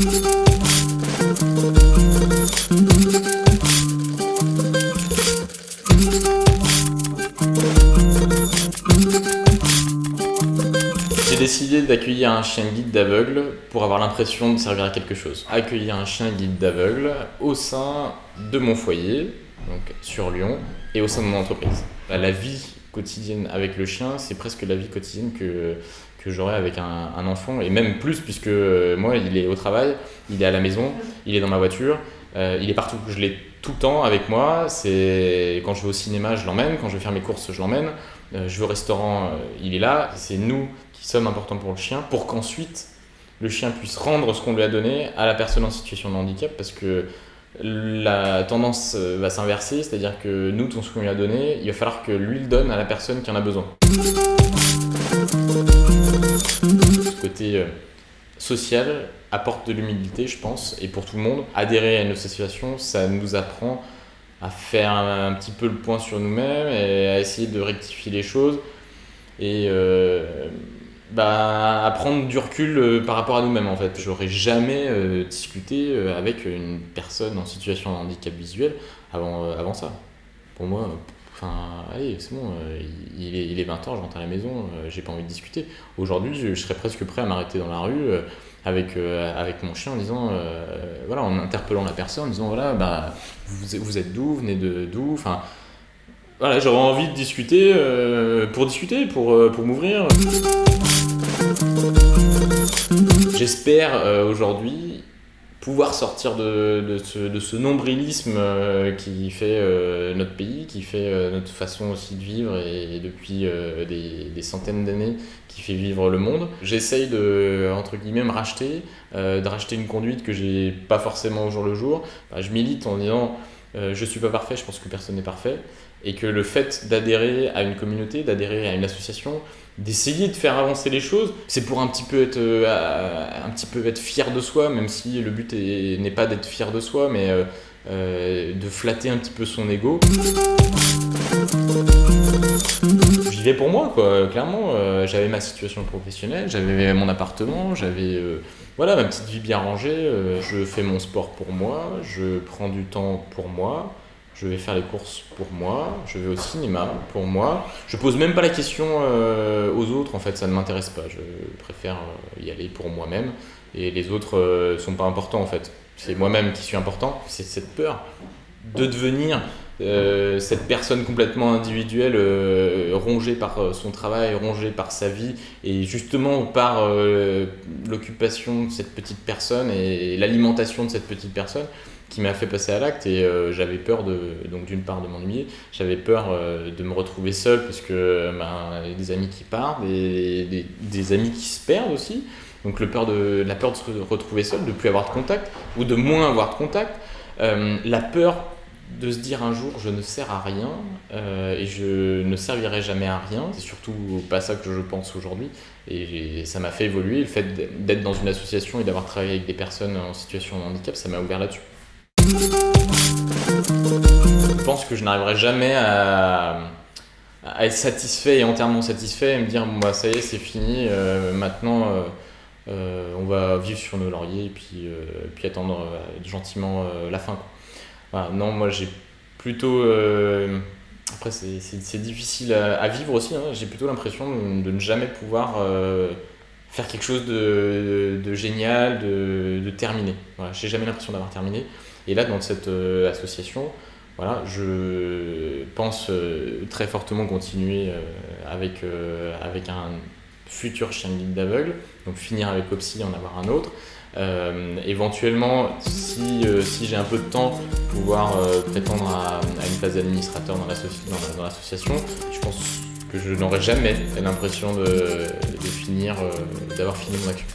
J'ai décidé d'accueillir un chien guide d'aveugle pour avoir l'impression de servir à quelque chose. Accueillir un chien guide d'aveugle au sein de mon foyer, donc sur Lyon, et au sein de mon entreprise. Bah, la vie quotidienne avec le chien, c'est presque la vie quotidienne que, que j'aurais avec un, enfant, et même plus puisque euh, moi, il est au travail, il est à la maison, il est dans ma voiture, euh, il est partout. Je l'ai tout le temps avec moi. Quand je vais au cinéma, je l'emmène. Quand je vais faire mes courses, je l'emmène. Euh, je vais au restaurant, il est là. C'est nous qui sommes importants pour le chien, pour qu'ensuite le chien puisse rendre ce qu'on lui a donné à la personne en situation de handicap, parce que la tendance va s'inverser, c'est-à-dire que nous, tout ce qu'on lui a donné, il va falloir que lui le donne à la personne qui en a besoin. Côté social apporte de l'humilité, je pense, et pour tout le monde. Adhérer à une association, ça nous apprend à faire un, petit peu le point sur nous-mêmes et à essayer de rectifier les choses et euh, bah, à prendre du recul euh, par rapport à nous-mêmes en fait. J'aurais jamais euh, discuté euh, avec une personne en situation de handicap visuel avant, avant ça. Pour moi, Enfin, allez, c'est bon, il, est, il est 20h, je rentre à la maison, j'ai pas envie de discuter. Aujourd'hui, je, serais presque prêt à m'arrêter dans la rue, avec, euh, avec mon chien en disant, euh, voilà, en interpellant la personne, en disant, voilà, bah, vous, êtes d'où, venez de d'où, enfin, voilà, j'aurais envie de discuter euh, pour discuter, euh, pour m'ouvrir. J'espère aujourd'hui pouvoir sortir de, de, ce, de ce nombrilisme euh, qui fait euh, notre pays, qui fait euh, notre façon aussi de vivre et, depuis des, des, centaines d'années qui fait vivre le monde. J'essaye de, entre guillemets, me racheter, de racheter une conduite que j'ai pas forcément au jour le jour. Je milite en disant je suis pas parfait, je pense que personne n'est parfait et que le fait d'adhérer à une communauté, d'adhérer à une association, d'essayer de faire avancer les choses, c'est pour un petit peu être euh, un petit peu être fier de soi, même si le but n'est pas d'être fier de soi, mais euh, euh, de flatter un petit peu son ego. J'y vais pour moi, quoi. Clairement, j'avais ma situation professionnelle, j'avais mon appartement, j'avais voilà ma petite vie bien rangée. je fais mon sport pour moi, je prends du temps pour moi je vais faire les courses pour moi, je vais au cinéma pour moi. Je pose même pas la question euh, aux autres, en fait, ça ne m'intéresse pas. Je préfère euh, y aller pour moi-même et les autres euh, sont pas importants en fait. C'est moi-même qui suis important. C'est cette peur de devenir euh, cette personne complètement individuelle, rongée par son travail, rongée par sa vie, et justement par l'occupation de cette petite personne et l'alimentation de cette petite personne, qui m'a fait passer à l'acte et euh, j'avais peur de donc d'une part de m'ennuyer. J'avais peur euh, de me retrouver seul parce que ben, y a des amis qui partent des, des, amis qui se perdent aussi. Donc le peur de la peur de se retrouver seul de plus avoir de contact ou de moins avoir de contact. Euh, la peur de se dire un jour je ne sers à rien euh, et je ne servirai jamais à rien. C'est surtout pas ça que je pense aujourd'hui. Et ça m'a fait évoluer. Le fait d'être dans une association et d'avoir travaillé avec des personnes en situation de handicap ça m'a ouvert là-dessus je pense que je n'arriverai jamais à, être satisfait et entièrement satisfait et me dire bah ça y est c'est fini, euh, maintenant euh, euh, on va vivre sur nos lauriers et puis, puis attendre gentiment la fin. Non, moi j'ai plutôt... après c'est difficile à, vivre aussi, hein, j'ai plutôt l'impression de, ne jamais pouvoir faire quelque chose de, de, génial, de, de terminé. Voilà, j'ai jamais l'impression d'avoir terminé. Et là, dans cette euh, association, voilà, je pense euh, très fortement continuer euh, avec, avec un futur chien guide d'aveugle, donc finir avec Opsy et en avoir un autre. Éventuellement, si, si j'ai un peu de temps, pouvoir prétendre à, une place d'administrateur dans l'association, je pense que je n'aurai jamais l'impression de, finir, d'avoir fini mon action.